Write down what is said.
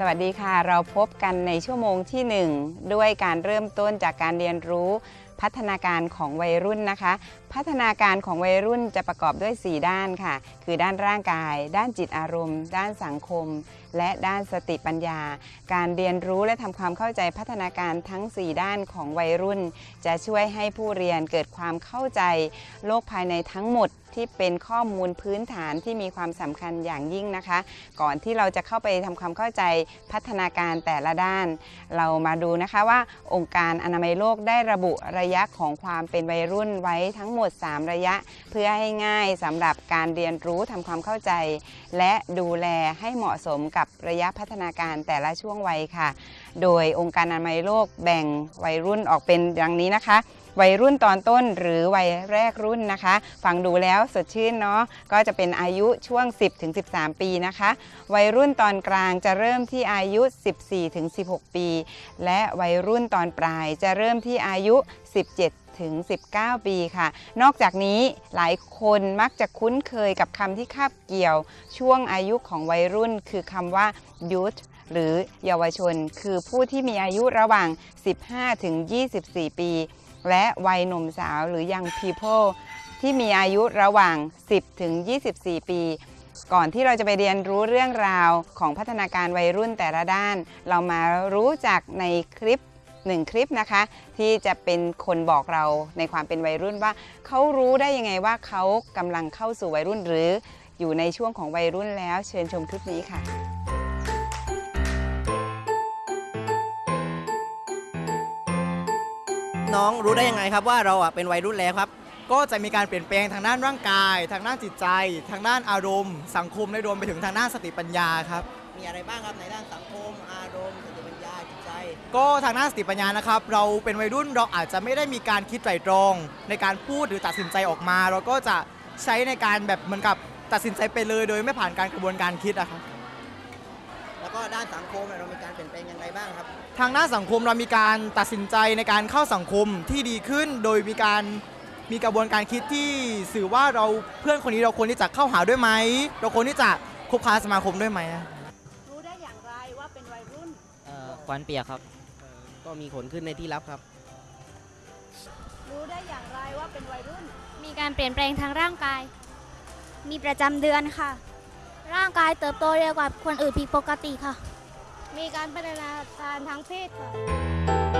สวัสดีค่ะ เราพบกันในชั่วโมงที่ 1 ด้วยการเริ่มต้นจากการเรียนรู้พัฒนาการของวัยรุ่นนะคะ พัฒนาการของวัยรุ่นจะประกอบด้วย 4 ด้านค่ะ คือด้านร่างกาย ด้านจิตอารมณ์ ด้านสังคม และด้านสติปัญญา การเรียนรู้และทำความเข้าใจพัฒนาการทั้ง 4 ด้านของวัยรุ่น จะช่วยให้ผู้เรียนเกิดความเข้าใจโลกภายในทั้งหมดที่เป็นข้อมูลพื้นฐานที่มีความสำคัญอย่างยิ่งนะคะ ก่อนที่เราจะเข้าไปทำความเข้าใจพัฒนาการแต่ละด้าน เรามาดูนะคะว่าองค์การอนามัยโลกได้ระบุระยะของความเป็นวัยรุ่นไว้ทั้งหมด 3 ระยะ เพื่อให้ง่ายสำหรับการเรียนรู้ทำความเข้าใจ และดูแลให้เหมาะสมกับระยะพัฒนาการแต่ละช่วงวัยค่ะ โดยองค์การอนามัยโลกแบ่งวัยรุ่นออกเป็นดังนี้นะคะ วัยรุ่นตอนต้นหรือวัยแรกรุ่นนะคะ ฟังดูแล้วสดชื่นเนาะก็จะเป็นอายุช่วง 10-13 ปีนะคะ วัยรุ่นตอนกลางจะเริ่มที่อายุ 14-16 ปี และวัยรุ่นตอนปลายจะเริ่มที่อายุ 17ถึง 19 ปีค่ะ นอกจากนี้หลายคนมักจะคุ้นเคยกับคำที่คาบเกี่ยว ช่วงอายุของวัยรุ่น คือคำว่า youth หรือเยาวชน คือผู้ที่มีอายุระหว่าง 15 ถึง 24 ปี และวัยหนุ่มสาวหรือ young people ที่มีอายุระหว่าง 10 ถึง 24 ปี ก่อนที่เราจะไปเรียนรู้เรื่องราวของพัฒนาการวัยรุ่นแต่ละด้าน เรามารู้จักในคลิปหนึ่งคลิปนะคะ ที่จะเป็นคนบอกเราในความเป็นวัยรุ่นว่า เขารู้ได้ยังไงว่าเขากำลังเข้าสู่วัยรุ่นหรืออยู่ในช่วงของวัยรุ่นแล้วเชิญชมคลิปนี้ค่ะ น้องรู้ได้ยังไงครับว่าเราอะเป็นวัยรุ่นแล้วครับ ก็จะมีการเปลี่ยนแปลงทางด้านร่างกาย ทางด้านจิตใจ ทางด้านอารมณ์ สังคมและรวมไปถึงทางด้านสติปัญญาครับ มีอะไรบ้างครับในด้านสังคม อารมณ์ สติปัญญาจิตใจ ก็ทางด้านสติปัญญานะครับ เราเป็นวัยรุ่นเราอาจจะไม่ได้มีการคิดไตรตรอง ในการพูดหรือตัดสินใจออกมา เราก็จะใช้ในการแบบเหมือนกับตัดสินใจไปเลย โดยไม่ผ่านการกระบวนการคิดอะครับแล้ว ก็ด้านสังคมเนี่ยเรามีการเปลี่ยนแปลงอย่างไรบ้างครับ ทางด้านสังคมเรามีการตัดสินใจในการเข้าสังคมที่ดีขึ้น โดยมีการมีกระบวนการคิดที่สื่อว่าเราเพื่อนคนนี้เราควรที่จะเข้าหาด้วยไหม เราควรที่จะคบค้าสมาคมด้วยไหมรู้ได้อย่างไรว่าเป็นวัยรุ่นเอ่อควันเปียกครับ ก็มีขนขึ้นในที่รับครับ รู้ได้อย่างไรว่าเป็นวัยรุ่น มีการเปลี่ยนแปลงทางร่างกาย มีประจำเดือนค่ะ ร่างกายเติบโตเร็วกว่าคนอื่นผิดปกติค่ะ มีการพัฒนาการทางเพศค่ะ